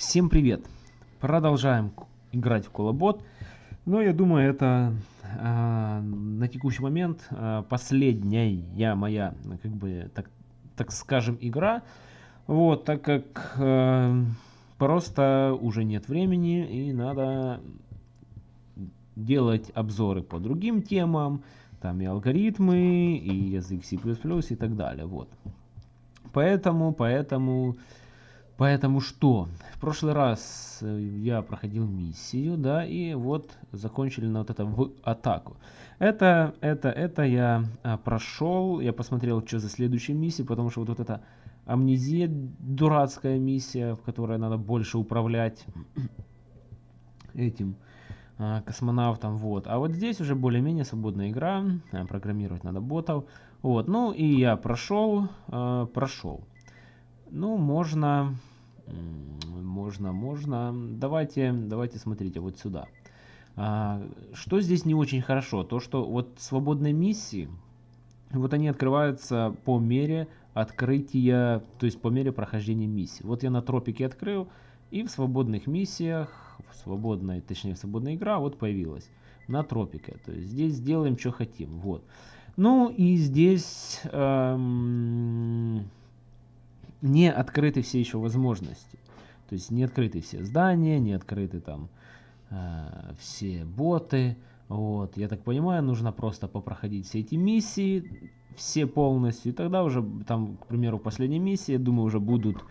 Всем привет! Продолжаем играть в Колобот. Но я думаю, это э, на текущий момент э, последняя моя, как бы, так, так скажем, игра. Вот, так как э, просто уже нет времени и надо делать обзоры по другим темам. Там и алгоритмы, и язык C++ и так далее. Вот. Поэтому, поэтому Поэтому что? В прошлый раз э, я проходил миссию, да, и вот закончили на вот это в атаку. Это, это, это я а, прошел, я посмотрел, что за следующая миссия, потому что вот, вот эта амнезия, дурацкая миссия, в которой надо больше управлять этим а, космонавтом, вот. А вот здесь уже более-менее свободная игра, а, программировать надо ботов, вот. Ну и я прошел, прошел. Ну, можно можно, можно. Давайте, давайте смотрите вот сюда. А, что здесь не очень хорошо? То, что вот свободные миссии, вот они открываются по мере открытия, то есть по мере прохождения миссии. Вот я на тропике открыл, и в свободных миссиях, в свободной, точнее, свободная игра вот появилась на тропике. То есть здесь сделаем, что хотим. Вот. Ну и здесь... Эм не открыты все еще возможности. То есть не открыты все здания, не открыты там э, все боты. Вот, я так понимаю, нужно просто попроходить все эти миссии, все полностью. И тогда уже, там, к примеру, последней миссии, я думаю, уже будут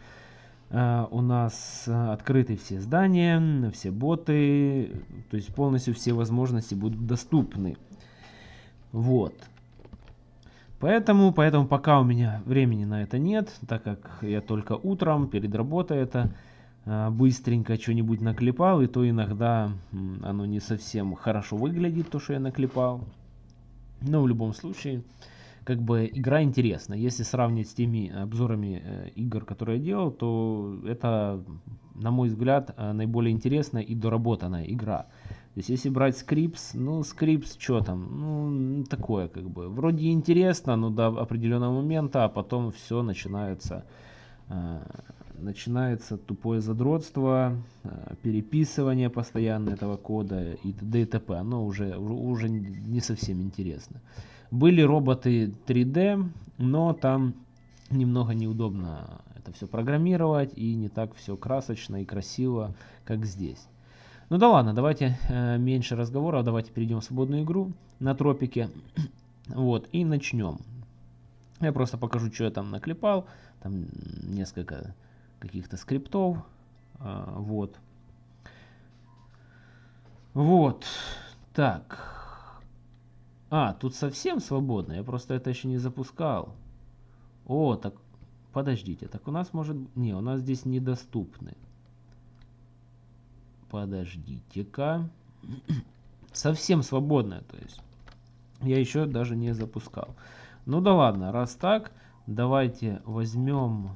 э, у нас открыты все здания, все боты. То есть полностью все возможности будут доступны. Вот. Поэтому, поэтому пока у меня времени на это нет, так как я только утром перед работой это э, быстренько что-нибудь наклепал, и то иногда оно не совсем хорошо выглядит, то, что я наклепал. Но в любом случае, как бы игра интересна. Если сравнить с теми обзорами э, игр, которые я делал, то это, на мой взгляд, э, наиболее интересная и доработанная игра. То есть, если брать скрипс, ну, скрипс, что там, ну, такое, как бы, вроде интересно, но до определенного момента, а потом все начинается, э, начинается тупое задротство, э, переписывание постоянно этого кода и т.д. и т.п. Оно уже, уже не совсем интересно. Были роботы 3D, но там немного неудобно это все программировать и не так все красочно и красиво, как здесь. Ну да ладно, давайте э, меньше разговоров, давайте перейдем в свободную игру на тропике. вот, и начнем. Я просто покажу, что я там наклепал. Там несколько каких-то скриптов. Э, вот. Вот. Так. А, тут совсем свободно. Я просто это еще не запускал. О, так подождите. Так у нас может... Не, у нас здесь недоступны. Подождите-ка. Совсем свободная, то есть. Я еще даже не запускал. Ну да ладно, раз так, давайте возьмем...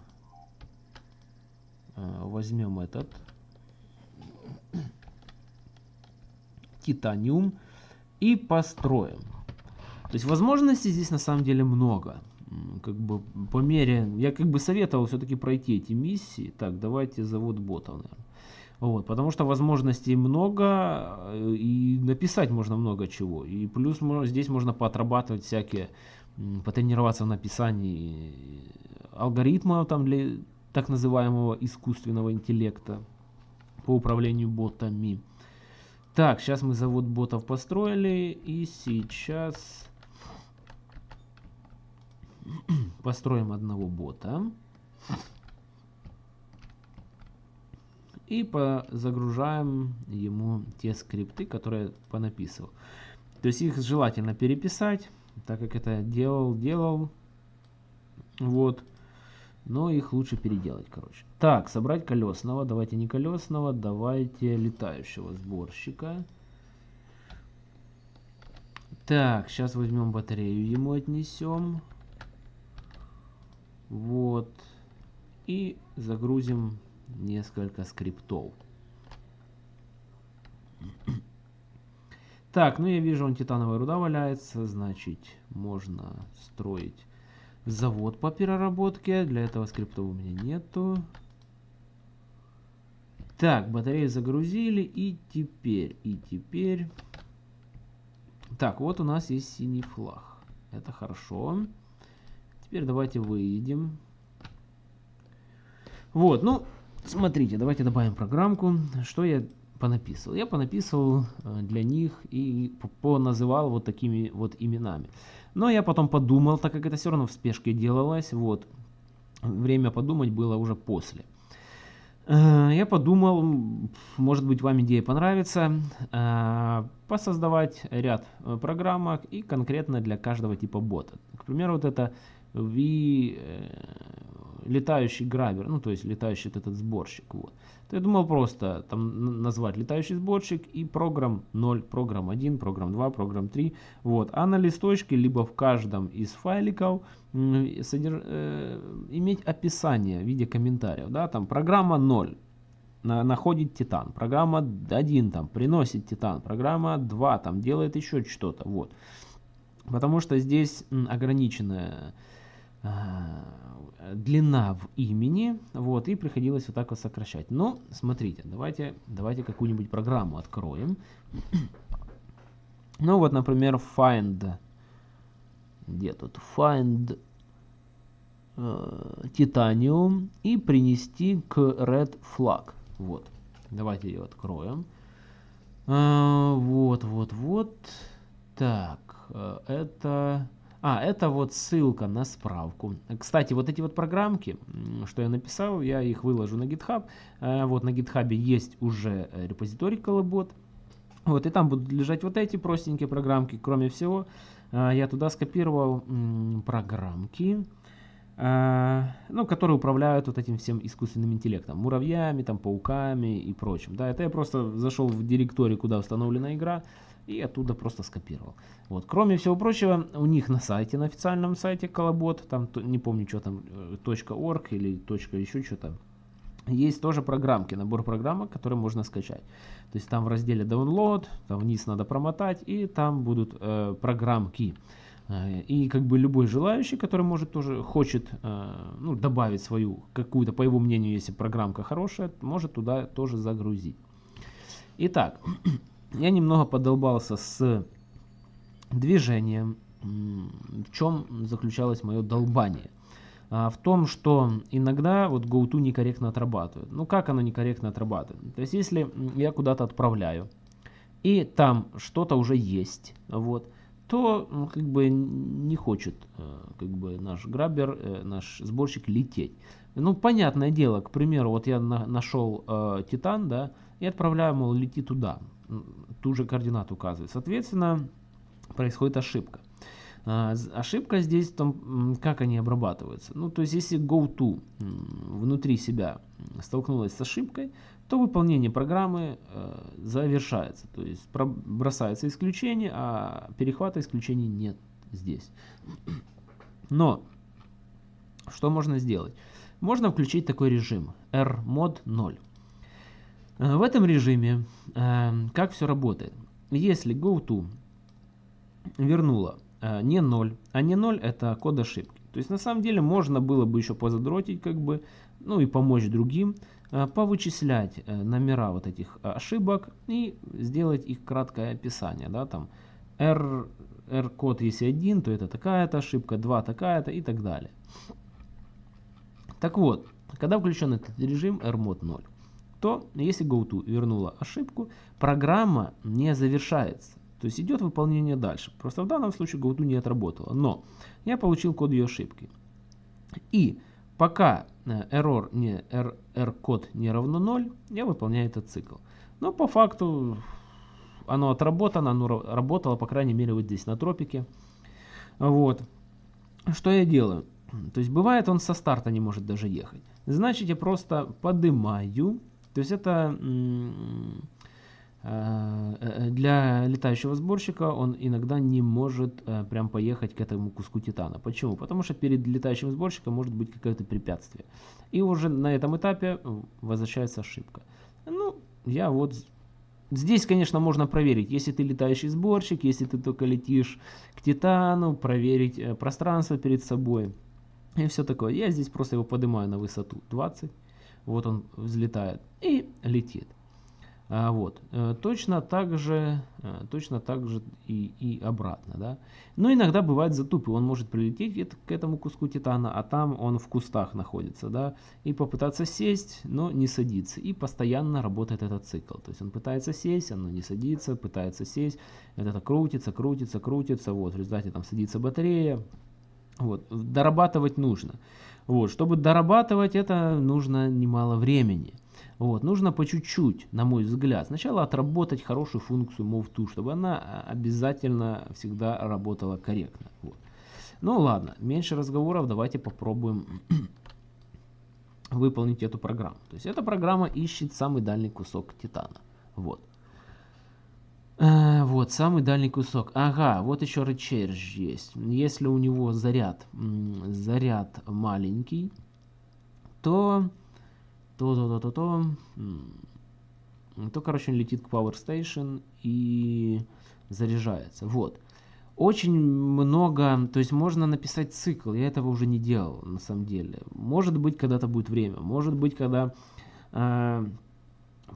Э, возьмем этот... Титаниум и построим. То есть возможностей здесь на самом деле много. Как бы по мере... Я как бы советовал все-таки пройти эти миссии. Так, давайте завод ботов, наверное. Вот, потому что возможностей много, э, и написать можно много чего. И плюс здесь можно поотрабатывать всякие, потренироваться в написании алгоритмов там для так называемого искусственного интеллекта по управлению ботами. Так, сейчас мы завод ботов построили, и сейчас построим одного бота. И загружаем ему те скрипты, которые понаписывал. То есть их желательно переписать, так как это делал, делал. Вот. Но их лучше переделать, короче. Так, собрать колесного. Давайте не колесного, давайте летающего сборщика. Так, сейчас возьмем батарею, ему отнесем. Вот. И загрузим несколько скриптов. Так, ну я вижу, он титановая руда валяется, значит, можно строить завод по переработке. Для этого скриптов у меня нету. Так, батарею загрузили и теперь, и теперь... Так, вот у нас есть синий флаг. Это хорошо. Теперь давайте выйдем. Вот, ну, смотрите, давайте добавим программку. Что я понаписывал? Я понаписывал э, для них и поназывал вот такими вот именами. Но я потом подумал, так как это все равно в спешке делалось, вот, время подумать было уже после. Э, я подумал, может быть вам идея понравится, э, посоздавать ряд программок и конкретно для каждого типа бота. К примеру, вот это V летающий грабер, ну то есть летающий вот этот сборщик. Вот. То я думал просто там назвать летающий сборщик и программ 0, программ 1, программ 2, программ 3. Вот. А на листочке, либо в каждом из файликов содерж... э, иметь описание в виде комментариев. Да? Там программа 0 на, находит титан, программа 1 там приносит титан, программа 2 там делает еще что-то. Вот. Потому что здесь ограниченная длина в имени, вот, и приходилось вот так вот сокращать. Но, смотрите, давайте, давайте какую-нибудь программу откроем. ну, вот, например, find, где тут, find э, titanium и принести к red flag. Вот, давайте ее откроем. Э, вот, вот, вот. Так, э, это а, это вот ссылка на справку. Кстати, вот эти вот программки, что я написал, я их выложу на GitHub. Э, вот на GitHub есть уже э, репозиторий Колобот. Вот, и там будут лежать вот эти простенькие программки. Кроме всего, э, я туда скопировал программки, ну, которые управляют вот этим всем искусственным интеллектом. Муравьями, там, пауками и прочим. Да, это я просто зашел в директорию, куда установлена игра и оттуда просто скопировал. Вот. Кроме всего прочего, у них на сайте, на официальном сайте Колобот, там не помню, что там, э, .org или точка еще что-то, есть тоже программки, набор программок, которые можно скачать. То есть там в разделе Download, там вниз надо промотать, и там будут э, программки. Э, и как бы любой желающий, который может тоже хочет э, ну, добавить свою какую-то, по его мнению, если программка хорошая, может туда тоже загрузить. Итак, я немного подолбался с движением. В чем заключалось мое долбание? А, в том, что иногда вот GoTo некорректно отрабатывает. Ну как оно некорректно отрабатывает? То есть если я куда-то отправляю, и там что-то уже есть, вот, то ну, как бы не хочет э, как бы наш грабер, э, наш сборщик лететь. Ну, понятное дело, к примеру, вот я на, нашел э, Титан, да, и отправляю, мол, лети туда ту же координату указывает. Соответственно, происходит ошибка. А, ошибка здесь в том, как они обрабатываются. Ну, то есть, если GoTo внутри себя столкнулась с ошибкой, то выполнение программы э, завершается. То есть, бросается исключение, а перехвата исключений нет здесь. Но, что можно сделать? Можно включить такой режим rmod 0. Э, в этом режиме э, как все работает? Если GoTo вернула э, не 0, а не 0 это код ошибки. То есть на самом деле можно было бы еще позадротить, как бы, ну и помочь другим, повычислять номера вот этих ошибок и сделать их краткое описание. Да, там R, R код если 1, то это такая-то ошибка, 2 такая-то и так далее. Так вот, когда включен этот режим RMOD 0, то если GoTo вернула ошибку, программа не завершается. То есть идет выполнение дальше. Просто в данном случае GoTo не отработала. Но я получил код ее ошибки. И пока э, error не, r, r код не равно 0, я выполняю этот цикл. Но по факту оно отработано, оно работало, по крайней мере, вот здесь на тропике. Вот. Что я делаю? То есть бывает он со старта не может даже ехать. Значит я просто поднимаю то есть это э, э, для летающего сборщика он иногда не может э, прям поехать к этому куску титана. Почему? Потому что перед летающим сборщиком может быть какое-то препятствие. И уже на этом этапе возвращается ошибка. Ну, я вот... Здесь, конечно, можно проверить, если ты летающий сборщик, если ты только летишь к титану, проверить пространство перед собой и все такое. Я здесь просто его поднимаю на высоту 20 Вот он взлетает и летит. А, вот. Э, точно так же, э, точно так же и, и обратно. Да? Но иногда бывает затупы. Он может прилететь к этому куску титана, а там он в кустах находится. Да? И попытаться сесть, но не садится. И постоянно работает этот цикл. То есть он пытается сесть, оно не садится, пытается сесть. Это крутится, крутится, крутится. Вот, в результате там садится батарея. Вот. Дорабатывать нужно. Вот. Чтобы дорабатывать это нужно немало времени. Вот, нужно по чуть-чуть, на мой взгляд, сначала отработать хорошую функцию move чтобы она а, обязательно всегда работала корректно. Вот. Ну ладно, меньше разговоров, давайте попробуем выполнить эту программу. То есть эта программа ищет самый дальний кусок титана. Вот. А, вот, самый дальний кусок. Ага, вот еще recharge есть. Если у него заряд, заряд маленький, то то-то-то-то-то. То, короче, он летит к Power Station и заряжается. Вот. Очень много, то есть можно написать цикл, я этого уже не делал на самом деле. Может быть, когда-то будет время, может быть, когда э,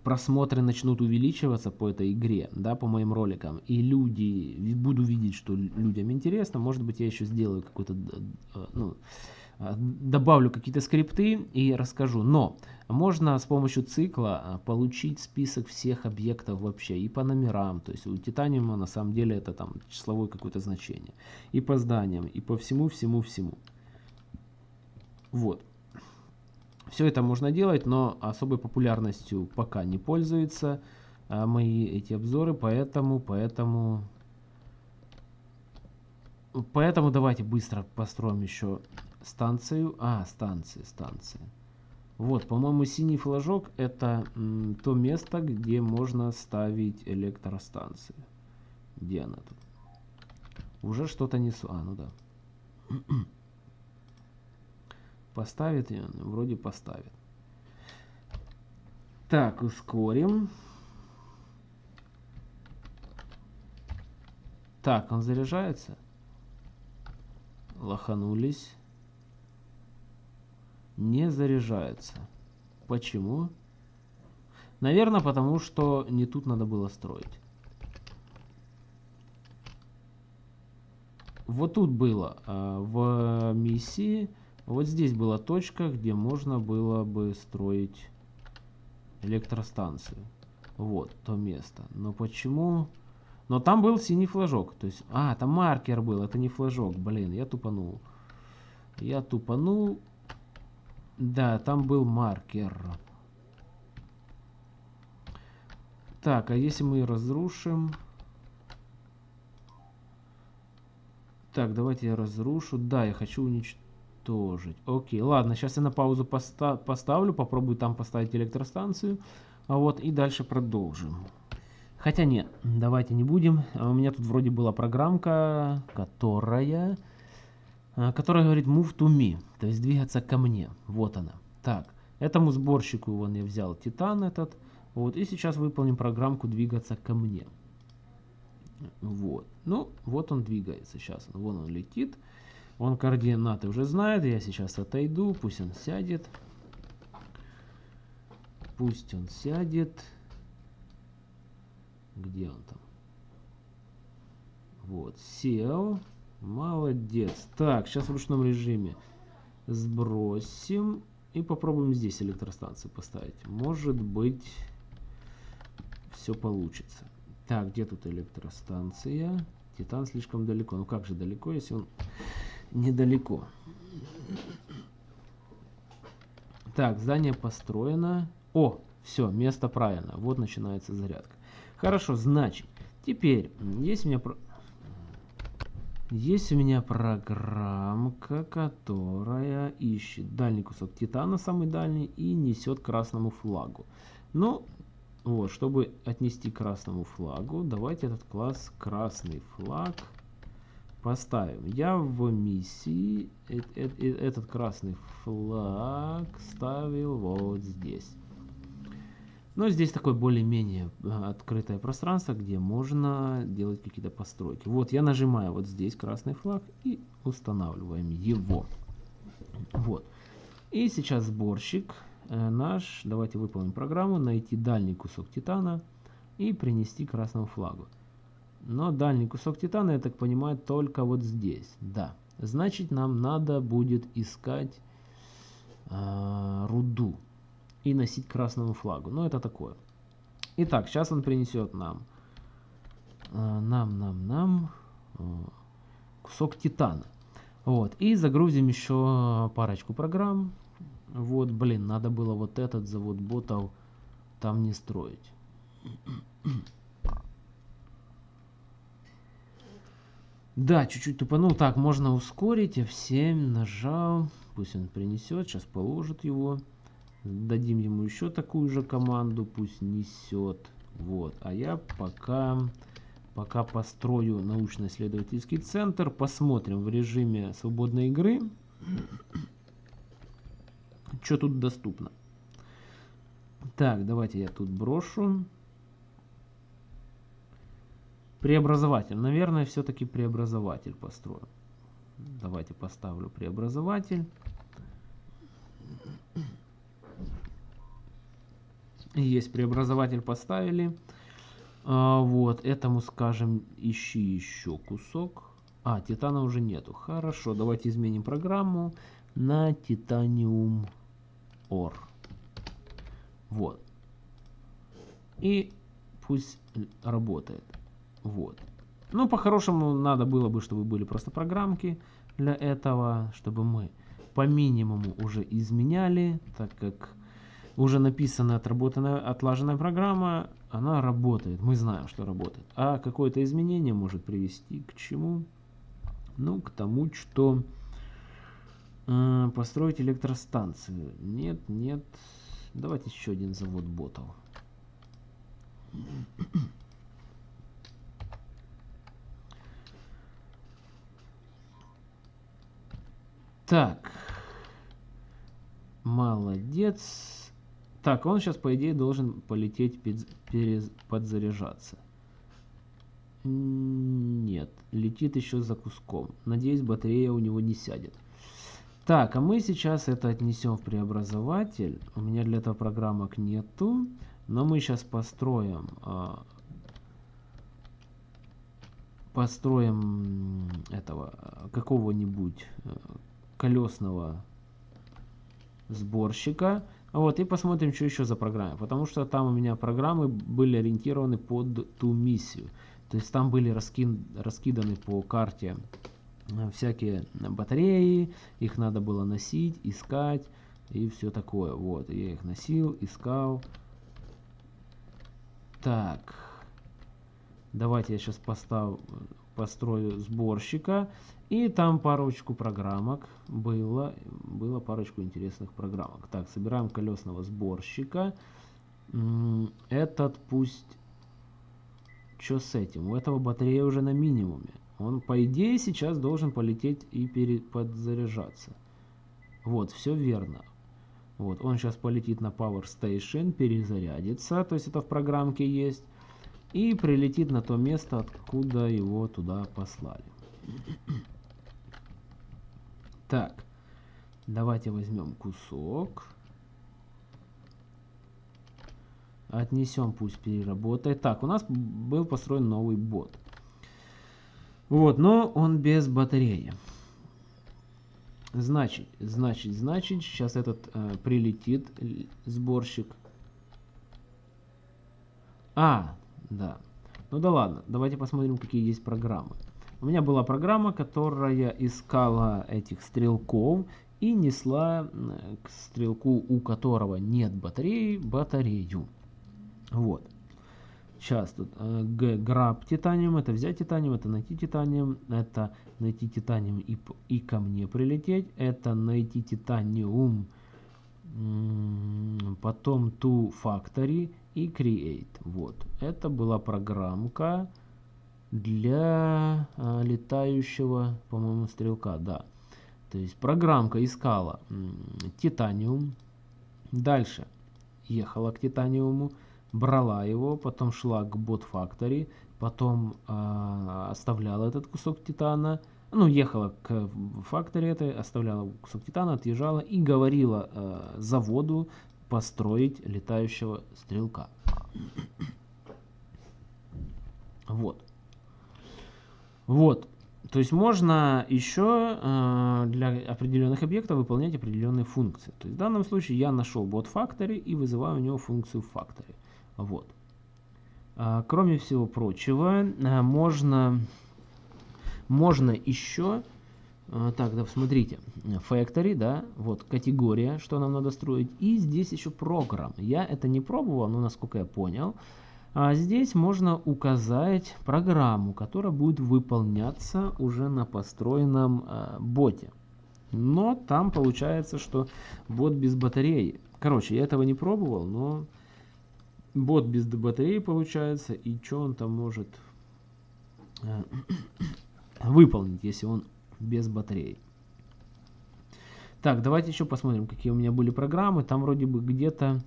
просмотры начнут увеличиваться по этой игре, да, по моим роликам, и люди, буду видеть, что людям интересно, может быть, я еще сделаю какой-то, э, ну, э, добавлю какие-то скрипты и расскажу. Но можно с помощью цикла а, получить список всех объектов вообще и по номерам. То есть у Титаниума на самом деле это там числовое какое-то значение. И по зданиям, и по всему, всему, всему. Вот. Все это можно делать, но особой популярностью пока не пользуются а, мои эти обзоры, поэтому, поэтому, поэтому давайте быстро построим еще станцию. А, станции, станции. Вот, по-моему, синий флажок это то место, где можно ставить электростанции. Где она тут? Уже что-то несу. А, ну да. Поставит ее? Вроде поставит. Так, ускорим. Так, он заряжается. Лоханулись не заряжается. Почему? Наверное, потому что не тут надо было строить. Вот тут было а, в миссии, вот здесь была точка, где можно было бы строить электростанцию. Вот то место. Но почему... Но там был синий флажок. То есть, а, там маркер был, это не флажок. Блин, я тупанул. Я тупанул. Да, там был маркер. Так, а если мы разрушим... Так, давайте я разрушу. Да, я хочу уничтожить. Окей, ладно, сейчас я на паузу поста поставлю, попробую там поставить электростанцию. А вот и дальше продолжим. Хотя нет, давайте не будем. У меня тут вроде была программка, которая а, которая говорит move to me, то есть двигаться ко мне. Вот она. Так, этому сборщику вон я взял титан этот. Вот, и сейчас выполним программку двигаться ко мне. Вот. Ну, вот он двигается сейчас. Вон он летит. Он координаты уже знает. Я сейчас отойду. Пусть он сядет. Пусть он сядет. Где он там? Вот, сел. Молодец. Так, сейчас в ручном режиме сбросим. И попробуем здесь электростанцию поставить. Может быть, все получится. Так, где тут электростанция? Титан слишком далеко. Ну как же далеко, если он недалеко? Так, здание построено. О, все, место правильно. Вот начинается зарядка. Хорошо, значит, теперь, есть у меня есть у меня программка, которая ищет дальний кусок титана, самый дальний, и несет красному флагу. Ну, вот, чтобы отнести красному флагу, давайте этот класс красный флаг поставим. Я в миссии э -э -э этот красный флаг ставил вот здесь. Но здесь такое более-менее открытое пространство, где можно делать какие-то постройки. Вот я нажимаю вот здесь красный флаг и устанавливаем его. Вот. И сейчас сборщик наш, давайте выполним программу, найти дальний кусок титана и принести красному флагу. Но дальний кусок титана, я так понимаю, только вот здесь. Да. Значит, нам надо будет искать э, руду и носить красному флагу. Ну, это такое. Итак, сейчас он принесет нам, э, нам, нам, нам э, кусок титана. Вот. И загрузим еще парочку программ. Вот, блин, надо было вот этот завод ботов там не строить. Да, чуть-чуть тупанул. Так, можно ускорить. F7 нажал. Пусть он принесет. Сейчас положит его. Дадим ему еще такую же команду. Пусть несет. Вот. А я пока, пока построю научно-исследовательский центр. Посмотрим в режиме свободной игры. Что тут доступно. Так, давайте я тут брошу. Преобразователь. Наверное, все-таки преобразователь построю. Давайте поставлю преобразователь. Есть преобразователь поставили. А, вот, этому скажем, ищи еще кусок. А, титана уже нету. Хорошо, давайте изменим программу на титаниум ор. Вот. И пусть работает. Вот. Ну, по-хорошему, надо было бы, чтобы были просто программки для этого, чтобы мы по минимуму уже изменяли, так как уже написанная, отработанная, отлаженная программа, она работает. Мы знаем, что работает. А какое-то изменение может привести к чему? Ну, к тому, что э, построить электростанцию. Нет, нет. Давайте еще один завод ботов. Так. Молодец. Так, он сейчас, по идее, должен полететь подзаряжаться. Нет, летит еще за куском. Надеюсь, батарея у него не сядет. Так, а мы сейчас это отнесем в преобразователь. У меня для этого программок нету. Но мы сейчас построим... А, построим этого какого-нибудь э, колесного сборщика. Вот, и посмотрим, что еще за программы. Потому что там у меня программы были ориентированы под ту миссию. То есть там были раски... раскиданы по карте э, всякие батареи. Их надо было носить, искать и все такое. Вот, я их носил, искал. Так. Давайте я сейчас поставлю, построю сборщика. И там парочку программок было, было парочку интересных программок. Так, собираем колесного сборщика. Этот пусть... Что с этим? У этого батарея уже на минимуме. Он, по идее, сейчас должен полететь и перед, подзаряжаться. Вот, все верно. Вот, он сейчас полетит на Power Station, перезарядится, то есть это в программке есть, и прилетит на то место, откуда его туда послали. Так, давайте возьмем кусок. Отнесем, пусть переработает. Так, у нас был построен новый бот. Вот, но он без батареи. Значит, значит, значит, сейчас этот э, прилетит сборщик. А, да. Ну да ладно, давайте посмотрим, какие есть программы. У меня была программа, которая искала этих стрелков и несла к стрелку, у которого нет батареи, батарею. Вот. Сейчас тут э, grab титаниум, это взять титаниум, это найти титаниум, это найти титаниум и, и ко мне прилететь, это найти титаниум, потом to factory и create. Вот. Это была программка для а, летающего, по-моему, стрелка, да. То есть программка искала титаниум, дальше ехала к титаниуму, брала его, потом шла к бот factory, потом э, оставляла этот кусок титана, ну, ехала к факторе этой, оставляла кусок титана, отъезжала и говорила э, заводу, построить летающего стрелка. Вот. Вот. То есть можно еще э, для определенных объектов выполнять определенные функции. То есть в данном случае я нашел бот factory и вызываю у него функцию factory. Вот. А, кроме всего прочего, а, можно, можно еще... А, так, да, смотрите, factory, да, вот категория, что нам надо строить, и здесь еще программ. Я это не пробовал, но насколько я понял, а здесь можно указать программу, которая будет выполняться уже на построенном э, боте. Но там получается, что бот без батареи. Короче, я этого не пробовал, но бот без батареи получается. И что он там может э, выполнить, если он без батареи. Так, давайте еще посмотрим, какие у меня были программы. Там вроде бы где-то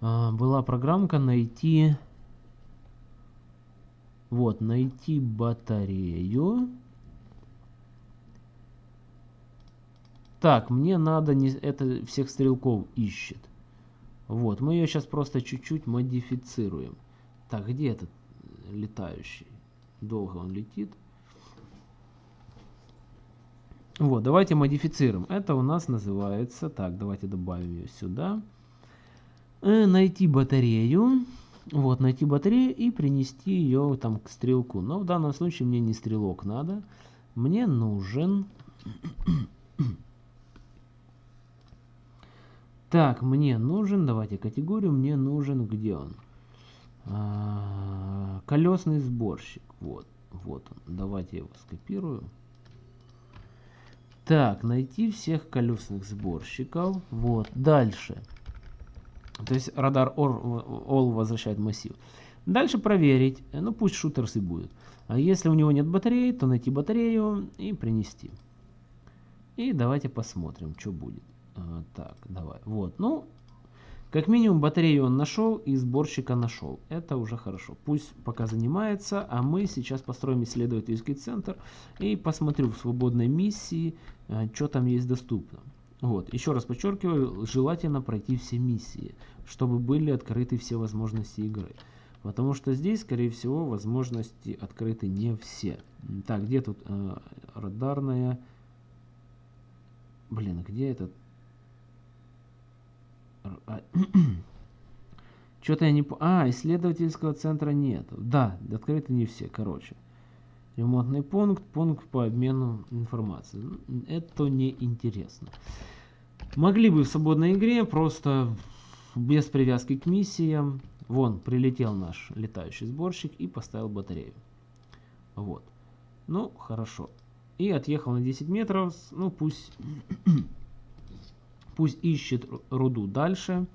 э, была программка найти вот, найти батарею. Так, мне надо, не, это всех стрелков ищет. Вот, мы ее сейчас просто чуть-чуть модифицируем. Так, где этот летающий? Долго он летит. Вот, давайте модифицируем. Это у нас называется, так, давайте добавим ее сюда. Э, найти батарею. Вот, найти батарею и принести ее там к стрелку. Но в данном случае мне не стрелок надо. Мне нужен... так, мне нужен, давайте категорию, мне нужен, где он? А, колесный сборщик. Вот, вот он. Давайте я его скопирую. Так, найти всех колесных сборщиков. Вот, дальше. То есть радар all возвращает массив. Дальше проверить, ну пусть шутерс и будет. А если у него нет батареи, то найти батарею и принести. И давайте посмотрим, что будет. А, так, давай. Вот, ну, как минимум батарею он нашел и сборщика нашел. Это уже хорошо. Пусть пока занимается, а мы сейчас построим исследовательский центр и посмотрю в свободной миссии, э, что там есть доступно. Вот, еще раз подчеркиваю, желательно пройти все миссии, чтобы были открыты все возможности игры. Потому что здесь, скорее всего, возможности открыты не все. Так, где тут э, радарная... Блин, где этот... А... Что-то я не... А, исследовательского центра нет. Да, открыты не все, короче. Ремонтный пункт, пункт по обмену информацией. Это не интересно. Могли бы в свободной игре просто без привязки к миссиям. Вон, прилетел наш летающий сборщик и поставил батарею. Вот. Ну, хорошо. И отъехал на 10 метров. Ну, пусть, пусть ищет руду дальше.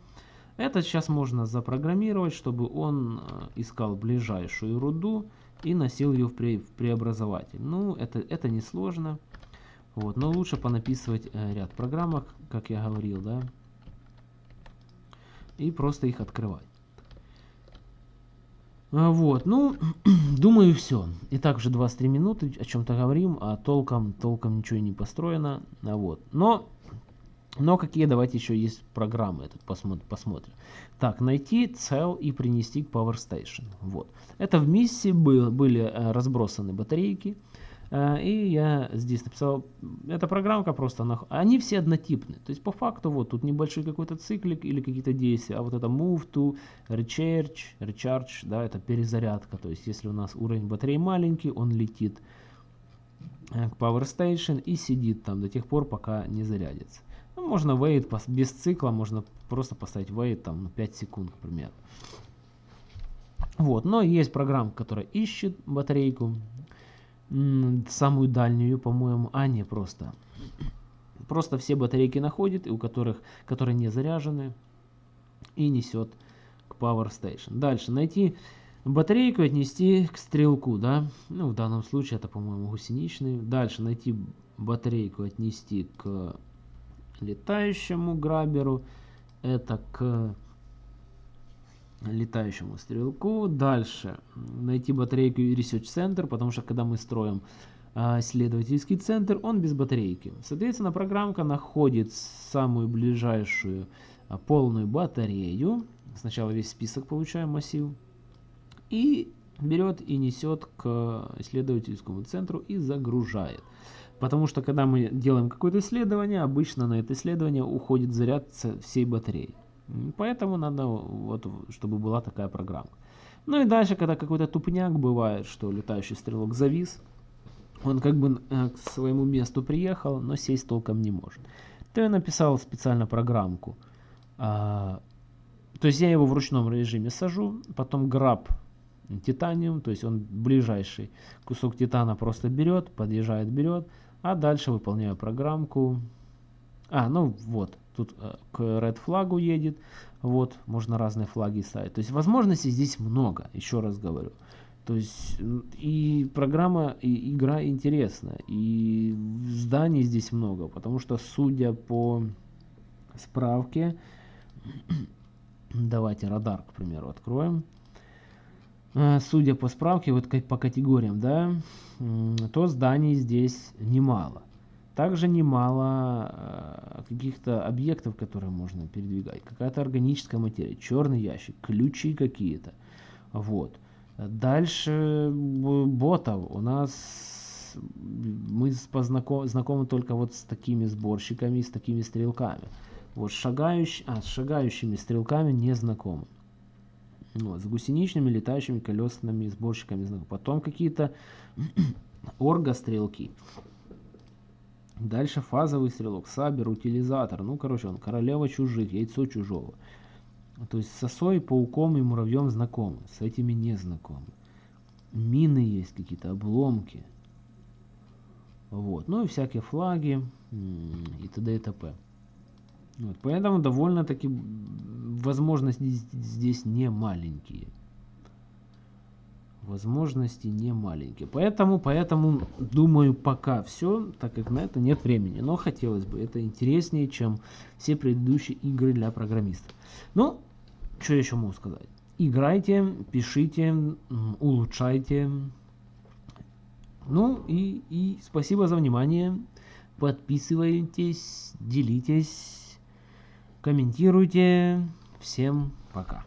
Это сейчас можно запрограммировать, чтобы он э, искал ближайшую руду и носил ее в, пре в преобразователь. Ну, это, это несложно. Вот, но лучше понаписывать э, ряд программок, как я говорил, да, и просто их открывать. А, вот, ну, думаю, все. Итак, уже 23 минуты, о чем-то говорим, а толком, толком ничего не построено. Вот, но, но какие, давайте еще есть программы, этот посмотрим. посмотрим. Так, найти цел и принести к Power Station. Вот. Это в миссии был, были э, разбросаны батарейки. Э, и я здесь написал, эта программка просто, они все однотипны. То есть по факту вот тут небольшой какой-то циклик или какие-то действия. А вот это move to, recharge, recharge, да, это перезарядка. То есть если у нас уровень батареи маленький, он летит э, к Power Station и сидит там до тех пор, пока не зарядится. Ну, можно wait без цикла, можно просто поставить wait там 5 секунд, к примеру. Вот, но есть программа, которая ищет батарейку, самую дальнюю, по-моему, а не просто. Просто все батарейки находит, у которых, которые не заряжены, и несет к Power Station. Дальше найти батарейку и отнести к стрелку, да, ну в данном случае это, по-моему, гусеничный. Дальше найти батарейку, отнести к летающему граберу, это к летающему стрелку. Дальше найти батарейку и Research Center, потому что когда мы строим а, исследовательский центр, он без батарейки. Соответственно, программка находит самую ближайшую а, полную батарею. Сначала весь список получаем массив. И берет и несет к исследовательскому центру и загружает. Потому что когда мы делаем какое-то исследование, обычно на это исследование уходит заряд всей батареи. Поэтому надо, вот, чтобы была такая программа. Ну и дальше, когда какой-то тупняк бывает, что летающий стрелок завис, он как бы э, к своему месту приехал, но сесть толком не может. То я написал специально программку. А, то есть я его в ручном режиме сажу, потом граб титаниум, то есть он ближайший кусок титана просто берет, подъезжает, берет, а дальше выполняю программку. А, ну вот, тут э, к red флагу едет, вот, можно разные флаги ставить. То есть возможностей здесь много, еще раз говорю. То есть и программа, и игра интересная, и зданий здесь много, потому что судя по справке, давайте радар, к примеру, откроем. Э, судя по справке, вот по категориям, да, то зданий здесь немало. Также немало э, каких-то объектов, которые можно передвигать. Какая-то органическая материя, черный ящик, ключи какие-то. Вот. Дальше ботов. У нас мы познаком, знакомы только вот с такими сборщиками, с такими стрелками. Вот шагающ, а, с шагающими стрелками не знакомы. Вот, с гусеничными летающими колесными сборщиками знакомы. Потом какие-то оргострелки. Дальше фазовый стрелок, сабер, утилизатор. Ну, короче, он королева чужих, яйцо чужого. То есть сосой, пауком и муравьем знакомы, с этими не знакомы. Мины есть какие-то, обломки. Вот. Ну и всякие флаги и т.д. и т.п. Вот. Поэтому довольно-таки возможности здесь не маленькие возможности не маленькие. Поэтому, поэтому думаю пока все, так как на это нет времени. Но хотелось бы, это интереснее, чем все предыдущие игры для программистов. Ну, что еще могу сказать? Играйте, пишите, улучшайте. Ну и, и спасибо за внимание. Подписывайтесь, делитесь, комментируйте. Всем пока.